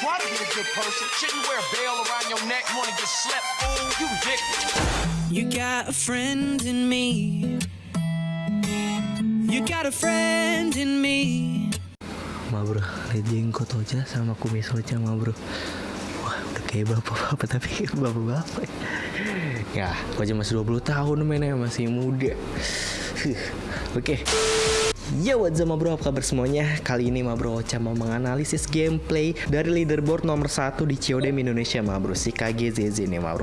try to be a good person. Shouldn't wear a veil around your neck. You wanna get slept, fool? You dick. You got a friend in me. You got a friend in me. Ma bro, lihat jenggot Ocha sama kumis Ocha ma bro Wah udah kayak bapak-bapak tapi bapak-bapak Ya, Ocha masih 20 tahun mainnya masih muda Oke Yo what's up bro, apa kabar semuanya? Kali ini ma bro Ocha mau menganalisis gameplay dari leaderboard nomor 1 di COD Indonesia ma bro. Si KGZZ nih ma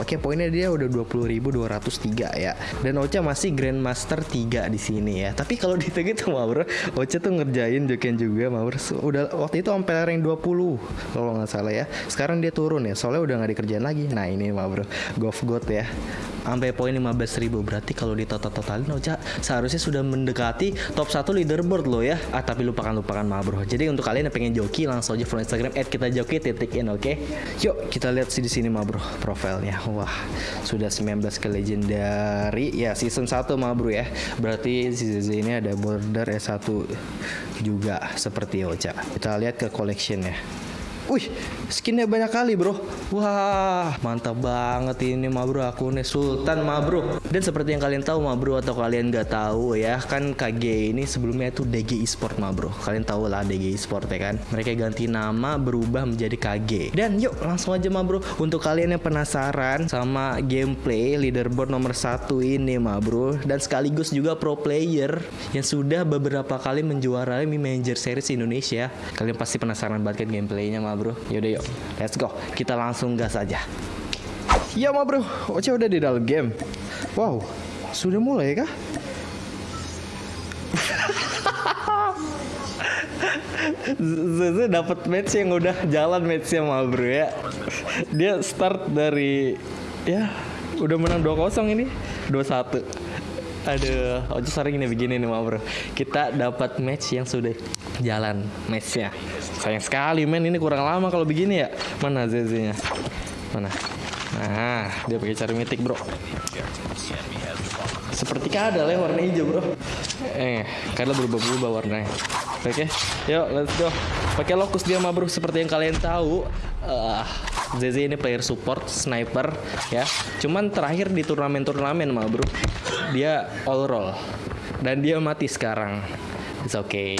Oke, poinnya dia udah 20.203 ya. Dan Ocha masih Grandmaster 3 di sini ya. Tapi kalau di tag itu mah bro, Ocha tuh ngerjain Joken juga mah bro. Udah waktu itu sampai rank 20 kalau nggak salah ya. Sekarang dia turun ya, soalnya udah nggak dikerjain lagi. Nah ini mah bro, Golf God ya. Sampai poin 15.000 berarti kalau di total-totalin Ocha seharusnya sudah mendekati top 1 leaderboard loh ya. Ah tapi lupakan lupakan mah bro. Jadi untuk kalian yang pengen joki langsung aja follow Instagram kita joki titik oke. Yuk kita lihat sih di sini bro profilnya. Wah, sudah 19 ke legendary. Ya, season 1 mah bro ya. Berarti ZZ ini ada border S1 juga seperti Ocha. Kita lihat ke collection ya. Wih, skinnya banyak kali bro. Wah, mantap banget ini mah bro. Akunnya Sultan mah bro. Dan seperti yang kalian tahu mah bro Atau kalian nggak tahu ya Kan KG ini sebelumnya itu DG Esport mah bro. Kalian tahu lah DG Esport ya kan? Mereka ganti nama berubah menjadi KG Dan yuk langsung aja mah bro. Untuk kalian yang penasaran sama gameplay leaderboard nomor satu ini mah bro. Dan sekaligus juga pro player Yang sudah beberapa kali menjuarai Mi Manager Series Indonesia. Kalian pasti penasaran banget kan gameplaynya mah bro Yaudah yuk. Let's go. Kita langsung gas aja. Ya mah bro. Oce udah di dalam game. Wow. Sudah mulai kah? Zeze dapat match yang udah jalan matchnya mah bro ya. Dia start dari Ya Udah menang 2-0 ini. 2-1 Aduh, Oce sering nih begini nih mah bro. Kita dapat match yang sudah jalan. Matchnya Sayang sekali men. Ini kurang lama kalau begini ya. Mana ZZ nya Mana? Nah dia pakai cari mitik bro. Seperti kadal ya warna hijau bro. Eh kadal berubah-ubah warnanya. Oke yuk let's go. Pakai lokus dia mah bro. Seperti yang kalian tahu uh, ZZ ini player support sniper ya. Cuman terakhir di turnamen-turnamen mah bro. Dia all roll. Dan dia mati sekarang. It's okay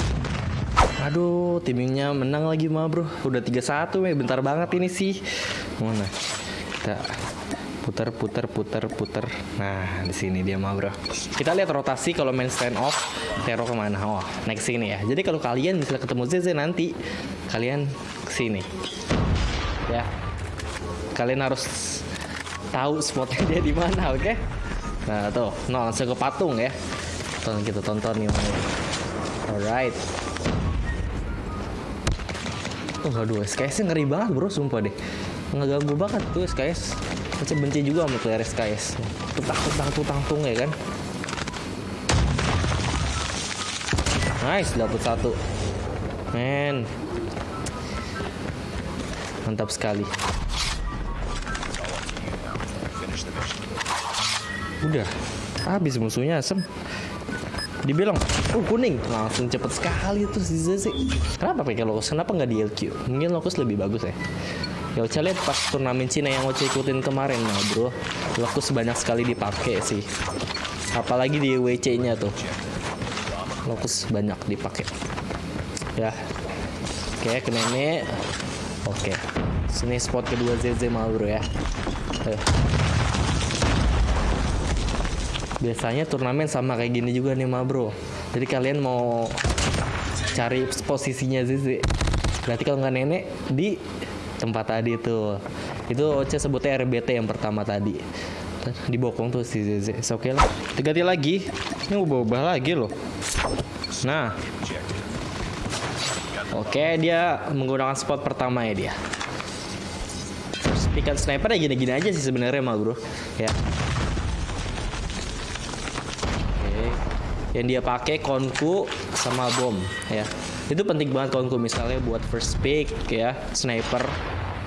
Aduh, timingnya menang lagi mah bro. Udah 3-1 ya, bentar banget ini sih. Mana? Kita putar putar putar putar. Nah, di sini dia mah bro. Kita lihat rotasi kalau main stand off, Tero ke mana? Oh, next sini ya. Jadi kalau kalian misalnya ketemu ZZ nanti, kalian ke sini. Ya. Kalian harus tahu spotnya dia di mana, oke? Okay? Nah, tuh, no, langsung ke patung ya. Tonton kita tonton nih. Alright. Oh aduh SKS ngeri banget bro sumpah deh. Ngeganggu banget tuh SKS Macam benci juga sama player SKS Tutang tutang tutang tung ya kan? Nice dapet satu. Men. Mantap sekali. Udah Habis musuhnya asem dibilang oh kuning. Langsung cepet sekali tuh si Zeze kenapa pakai lokus kenapa nggak di LQ mungkin lokus lebih bagus ya. Ya Ocha lihat pas turnamen Cina yang Ocha ikutin kemarin nah bro lokus banyak sekali dipakai sih. Apalagi di WC nya tuh. Lokus banyak dipakai. Ya. Oke ke nenek oke. Sini spot kedua ZZ mal bro ya. Ayo biasanya turnamen sama kayak gini juga nih ma bro. Jadi kalian mau cari posisinya Zizi. Berarti kalau nggak nenek di tempat tadi tuh itu Oce sebutnya RBT yang pertama tadi. Dibokong tuh si Zizi. Oke okay lah. Ganti lagi. Ini ubah-ubah lagi loh. Nah. Oke okay, dia menggunakan spot pertama ya dia. Pikan sniper ya gini-gini aja sih sebenarnya mah bro. Ya yang dia pakai konku sama bom ya. Itu penting banget konku misalnya buat first pick ya sniper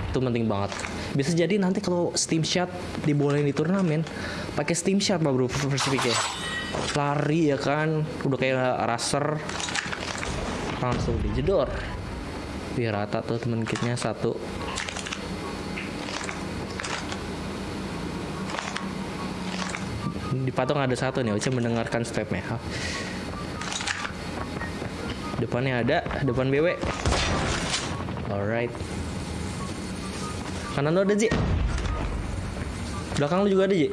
itu penting banget. Bisa jadi nanti kalau steam shot dibolehin di turnamen pakai steam shot mah bro first pick ya. Lari ya kan udah kayak raser. Langsung dijedor Wih rata tuh temen kitnya satu. Di patung ada satu nih, Oce mendengarkan stepnya. Depannya ada, depan BW. Alright. Kanan lu ada Ji. Belakang lu juga ada Ji.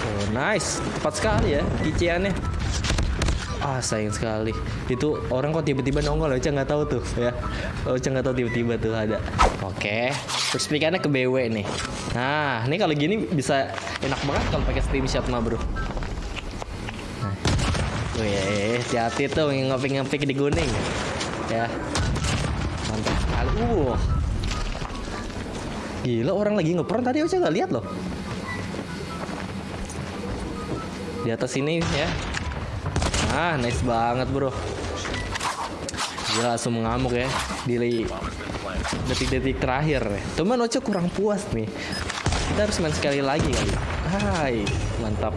Oh nice, tepat sekali ya kiciannya. Ah sayang sekali. Itu orang kok tiba-tiba nongol Ocha nggak tahu tuh ya. Ocha nggak tahu tiba-tiba tuh ada. Oke, terus pikannya ke BW nih. Nah, ini kalau gini bisa enak banget kalau pakai steam shot mah bro. Nah. Wih, hati-hati tuh ngepik-ngepik di gunung ya. Mantap sekali. Uh. Gila orang lagi ngepron tadi Ocha nggak lihat loh. Di atas ini ya. Ah, nice banget bro. Gila langsung mengamuk ya di detik-detik terakhir. Cuman Ocha kurang puas nih. Kita harus main sekali lagi kali. Hai, mantap.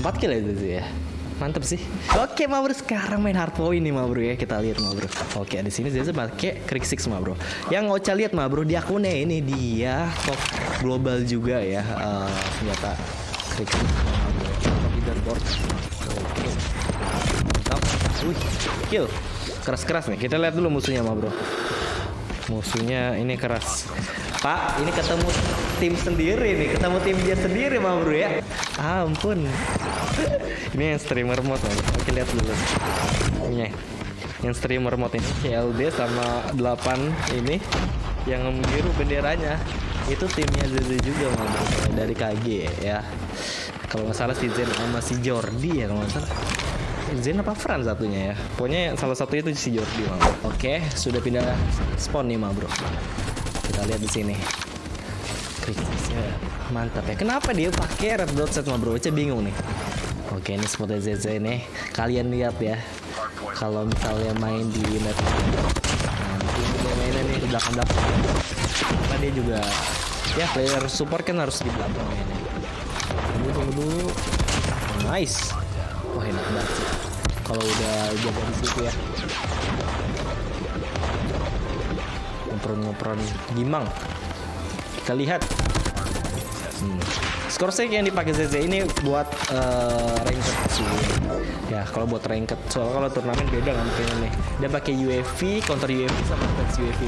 4 kill itu sih ya. Mantap sih. Oke, ma bro, sekarang main hard point nih, ma bro ya. Kita lihat, ma bro. Oke, di sini Zeza pakai Krieg Six, ma bro. Yang Ocha lihat, ma bro, di akunnya ini dia top global juga ya. Uh, senjata Krieg Six, ma bro. Leaderboard. Oke. Mantap. Wih, kill. Keras-keras nih. Kita lihat dulu musuhnya, ma bro. Musuhnya ini keras. Pak, ini ketemu tim sendiri nih, ketemu tim dia sendiri, ma bro ya. Ah, ampun. ini yang streamer mode, bro. Oke, lihat dulu. Ini yang streamer mode ini CLD sama 8 ini yang biru benderanya itu timnya Zeze juga ma bro dari KG ya. Kalau nggak salah si Zen sama si Jordi ya kalau nggak salah. Zen apa Fran satunya ya? Pokoknya salah satu itu si Jordi bro. Oke sudah pindah spawn nih ma bro. Kita lihat di sini. Kritisnya mantap ya. Kenapa dia pakai red dot set ma bro? Saya bingung nih. Oke ini spotnya ZZ nih Kalian lihat ya. Kalau misalnya main di net Nanti mainnya nih di belakang-belakang Karena dia juga Ya player support kan harus di belakang mainnya. Tunggu tunggu dulu Nice. Wah enak banget sih Kalau udah jaga di situ ya Ngopron-ngopron Gimang Kita lihat hmm. Skor saya yang dipakai ZZ ini buat uh, ranked sih. Ya, kalau buat ranked. Soalnya kalau turnamen beda kan kayaknya nih. Dia pakai UAV, counter UAV sama defense UAV.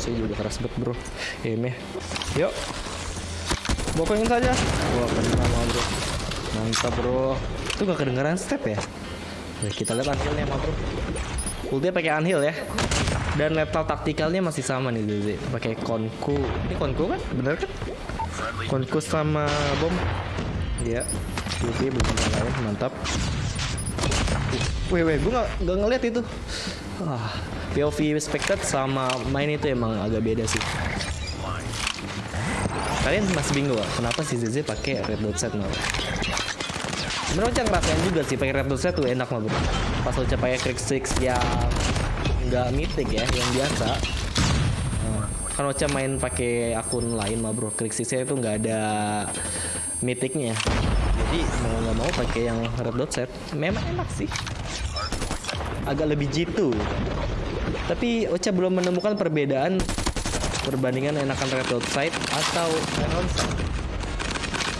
Saya juga keras banget bro. Aimnya. Yuk. Bokongin saja. Wah, sama bro. Mantap bro. Itu gak kedengeran step ya? Oke, kita lihat anhilnya sama bro. Ultinya pakai anhil ya. Dan lethal taktikalnya masih sama nih Zeze pakai konku. Ini konku kan? Bener kan? Konku sama bom. Ya oke belum lain mantap. Weh weh gue gak, ngeliat itu. Ah POV spectate sama main itu emang agak beda sih. Kalian masih bingung kenapa si Zeze pakai red dot set malah Sebenernya Ocha ngerasain juga sih pakai red set tuh enak mah bro. Pas Ocha pakai Krieg Six yang nggak mythic ya yang biasa. Nah, kan Ocha main pakai akun lain mah bro. Klik sisnya itu nggak ada mythicnya. Jadi mau nggak mau pakai yang red dot set memang enak sih. Agak lebih jitu. Tapi Ocha belum menemukan perbedaan perbandingan enakan red dot sight atau iron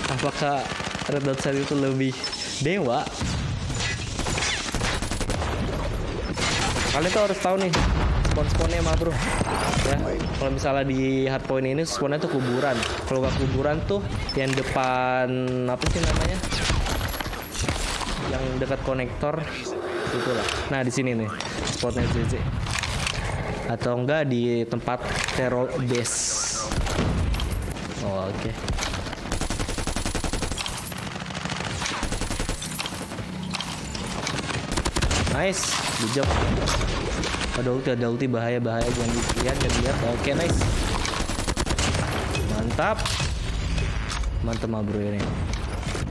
apakah red dot sight itu lebih dewa. Kalian tuh harus tahu nih spawn-spawnnya mah bro. Ya kalau misalnya di hardpoint ini spawnnya tuh kuburan. Kalau nggak kuburan tuh yang depan apa sih namanya? Yang dekat konektor itulah. Nah di sini nih spotnya ZZ atau enggak di tempat terror base. Oh, oke. okay. Nice. Good job. Ada ulti ada ulti. Bahaya bahaya. Jangan dilihat jangan dilihat oke okay, nice. Mantap. Mantap mah bro ini.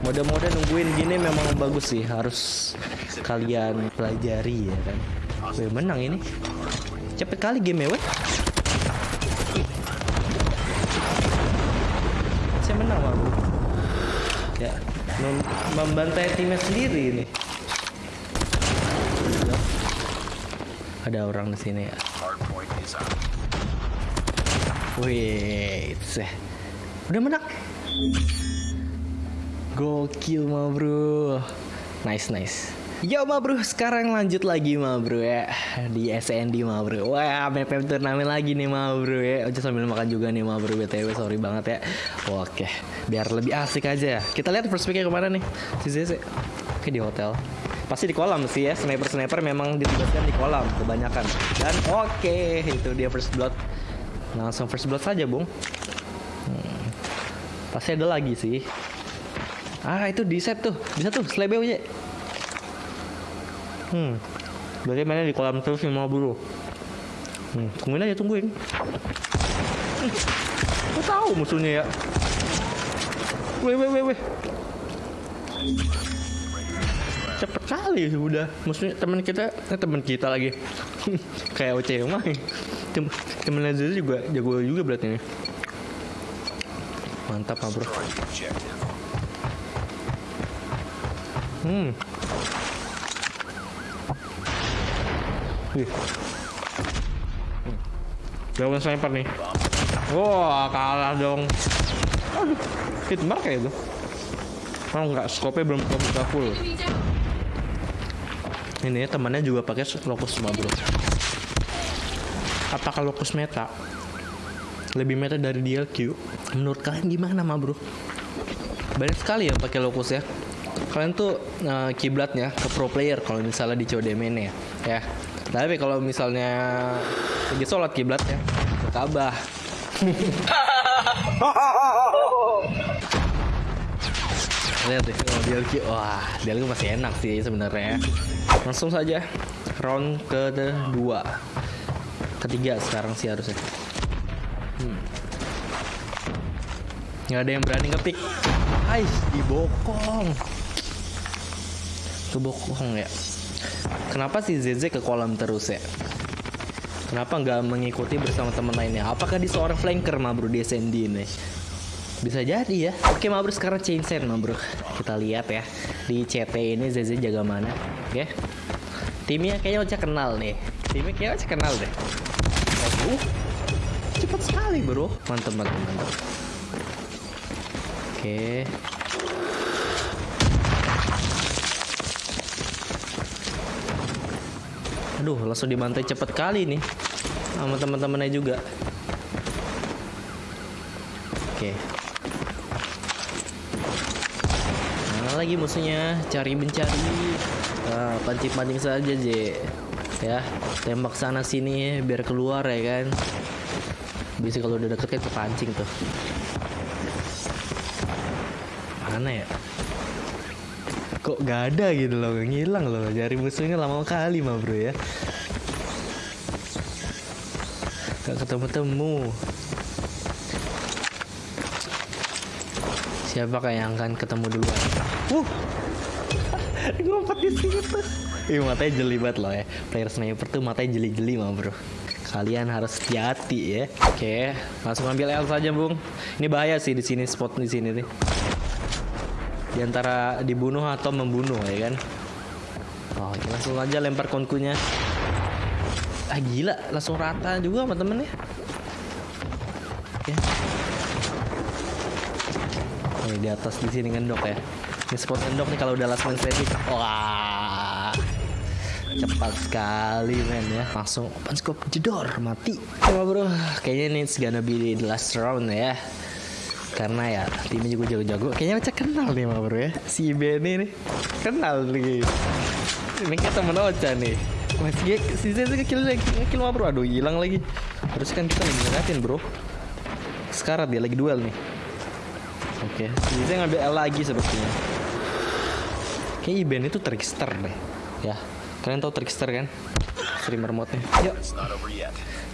Mode-mode nungguin gini memang bagus sih. Harus kalian pelajari ya kan? Weh, menang ini. Cepet kali game ya saya menang mah bro. Ya membantai timnya sendiri ini ada orang di sini ya. Wih. Udah menang. Gokil ma bro. Nice nice. Yo ma bro, sekarang lanjut lagi ma bro ya Di SND ma bro Wah, map turnamen lagi nih ma bro ya Ojo sambil makan juga nih ma bro BTW, sorry banget ya Oke, biar lebih asik aja Kita lihat picknya ke mana nih Si Zeze Oke di hotel Pasti di kolam sih ya Sniper-sniper memang ditugaskan di kolam Kebanyakan. Dan oke, itu dia first blood. Langsung first blood saja bung. Hmm. Pasti ada lagi sih. Ah itu di set tuh. Bisa tuh slebe aja Hmm. Berarti mainnya di kolam terus nih mau buru. Hmm tungguin aja tungguin. Hmm. Tahu musuhnya ya. Weh weh weh weh Cepet kali udah Maksudnya teman kita eh, teman kita lagi Kayak OC mah Tem Temen Lazio juga jago juga berarti nih Mantap mah bro. Hmm. Wih. Hmm. Sniper nih. Wah, kalah dong. Aduh, hit mark ya itu. Oh enggak, scope belum buka full. Ini ya, temannya juga pakai lokus semua bro. Apakah lokus meta? Lebih meta dari DLQ? Menurut kalian gimana mah bro? Banyak sekali yang pakai lokus ya. Kalian tuh eh, kiblatnya ke pro player kalau misalnya di COD main ya. ya. Tapi kalau misalnya lagi sholat kiblatnya ke Ka'bah. Lihat deh, oh, DLQ. Wah, DLQ masih enak sih sebenarnya. Langsung saja round kedua. Ketiga sekarang sih harusnya. Hmm. Nggak ada yang berani ngepick. Ais, dibokong. Kebokong ya. Kenapa si ZZ ke kolam terus ya? Kenapa nggak mengikuti bersama teman lainnya? Apakah dia seorang flanker ma bro di SND ini? Bisa jadi ya. Oke ma bro sekarang chain set. Kita lihat ya di CT ini ZZ jaga mana? Oke. Timnya kayaknya Ocha kenal nih. Timnya kayaknya Ocha kenal deh. Oh, cepat sekali bro. Mantap mantap mantap. Oke. Aduh, langsung dibantai cepet kali nih sama teman-temannya juga. Oke. Lagi musuhnya? Cari mencari. Ah, pancing-pancing saja, J. Ya, tembak sana sini biar keluar ya kan. Bisa kalau udah deket kan kepancing tuh. Mana ya? kok gak ada gitu loh ngilang loh cari musuhnya lama kali mah bro ya gak ketemu siapa yang akan ketemu duluan? Uh ngumpet di situ Ih matanya jeli banget loh ya. Player sniper tuh matanya jeli-jeli mah bro. Kalian harus hati-hati ya. Oke langsung ambil L saja bung. Ini bahaya sih di sini spot di sini nih. Di antara dibunuh atau membunuh ya kan? Oh langsung aja lempar konkunya. Ah gila. Langsung rata juga sama temennya. Ya Nih, di atas di sini ngendok ya. Ini spot ngendok nih kalau udah last man standing. Wah cepat sekali men ya. Langsung open scope jedor mati. Coba bro kayaknya ini gonna be the last round ya. Karena ya timnya juga jago-jago. Kayaknya Ocha kenal nih mah bro ya si Benny nih. Kenal nih. Ini kita temen Ocha nih. Masih si Zeze kill lagi kill mah bro. Aduh hilang lagi. Terus kan kita ngeliatin bro. Sekarat dia lagi duel nih oke. Si Zeze ngambil L lagi sepertinya. Kayak Iben itu trickster deh. Ya kalian tahu trickster kan? Streamer modnya yuk.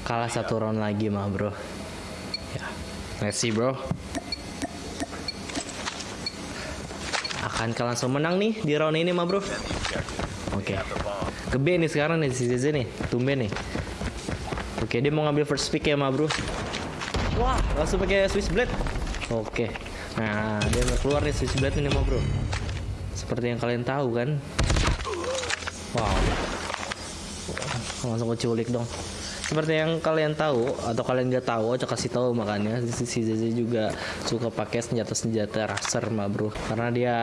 Kalah satu round lagi mah bro. Ya let's see bro. Akankah langsung menang nih di round ini mah bro. Oke. Bomb. ke B nih sekarang nih si ZZ nih tumben nih. Oke dia mau ngambil first pick ya mah bro. Wah langsung pakai Swiss Blade. Oke nah dia mau keluar nih Swiss Blade ini mah bro. Seperti yang kalian tahu kan? Wow. Langsung ke culik dong. Seperti yang kalian tahu atau kalian nggak tahu Ocha kasih tahu makanya. Si Zeze juga suka pakai senjata senjata raser mah bro. Karena dia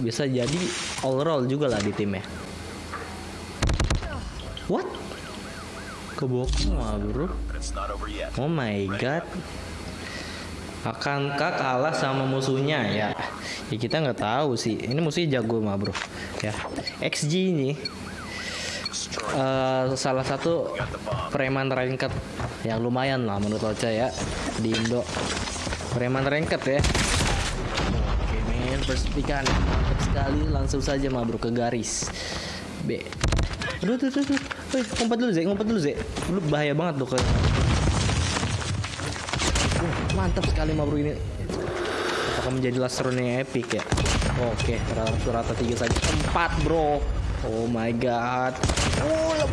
bisa jadi all roll juga lah di timnya. What? Kebokong mah bro. Oh my god akankah kalah sama musuhnya ya. Ya kita nggak tahu sih. Ini musuhnya jago mah bro. Ya. XG ini eh, salah satu preman ranked. Yang lumayan lah menurut Ocha ya di Indo. Preman ranked ya. Oke men persipikan mantap sekali. Langsung saja mah bro ke garis. B aduh tuh tuh tuh. Wih, ngumpet dulu Zek ngumpet dulu Zek lu bahaya banget tuh ke Uh, mantap sekali mah bro ini. Apakah menjadi last round yang epic ya? Oke okay, rata tiga saja. Empat bro. Oh my god. Oh,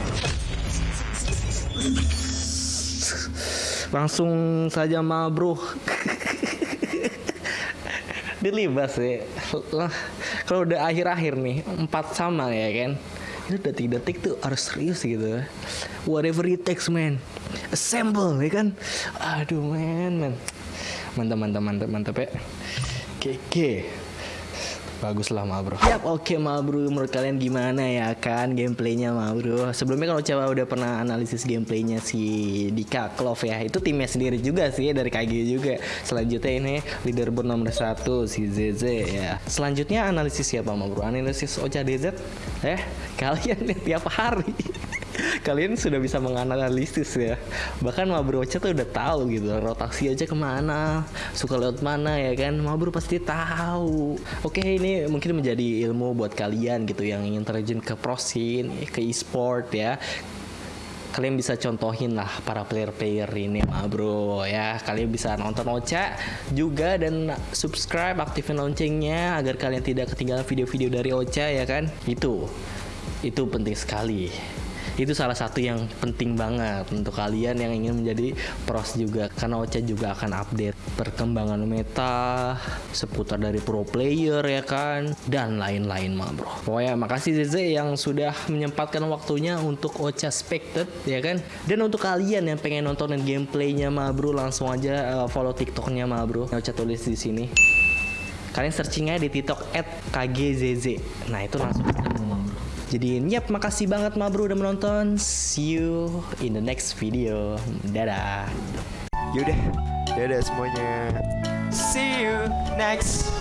langsung saja mah bro. Dilibas ya. Kalau udah akhir-akhir nih empat sama ya kan? Itu detik-detik tuh harus serius gitu. Whatever it takes man. Assemble ya kan? Aduh man man mantap mantap mantap mantap ya. Oke, Bagus lah ma bro. Yap oke ma bro. Menurut kalian gimana ya kan Gameplaynya ma bro? Sebelumnya kalau coba udah pernah analisis gameplaynya si Dika Clove ya Itu timnya sendiri juga sih Dari KG juga. Selanjutnya ini leaderboard nomor satu Si ZZ ya. Selanjutnya analisis siapa ma bro? Analisis Ocha DZ Eh? Kalian lihat tiap hari kalian sudah bisa menganalisis ya. Bahkan Mabro Ocha tuh udah tahu gitu rotasi aja ke mana? Suka lewat mana ya kan? Mabro pasti tahu. Oke ini mungkin menjadi ilmu buat kalian gitu yang ingin terjun ke pro scene ke e-sport ya. Kalian bisa contohin lah para player-player ini mah bro ya. Kalian bisa nonton Ocha juga dan subscribe aktifin loncengnya agar kalian tidak ketinggalan video-video dari Ocha ya kan? Itu itu penting sekali itu salah satu yang penting banget untuk kalian yang ingin menjadi pros juga. Karena Ocha juga akan update perkembangan meta seputar dari pro player ya kan dan lain-lain mah bro. Pokoknya makasih Zeze yang sudah menyempatkan waktunya untuk Ocha Spected ya kan? Dan untuk kalian yang pengen nontonin gameplaynya mah bro langsung aja uh, follow tiktoknya mah bro. Ocha tulis di sini. Kalian searching aja di tiktok at kgzz nah itu langsung jadi yap makasih banget ma bro udah menonton. See you in the next video. Dadah. Yaudah, dadah semuanya. See you next.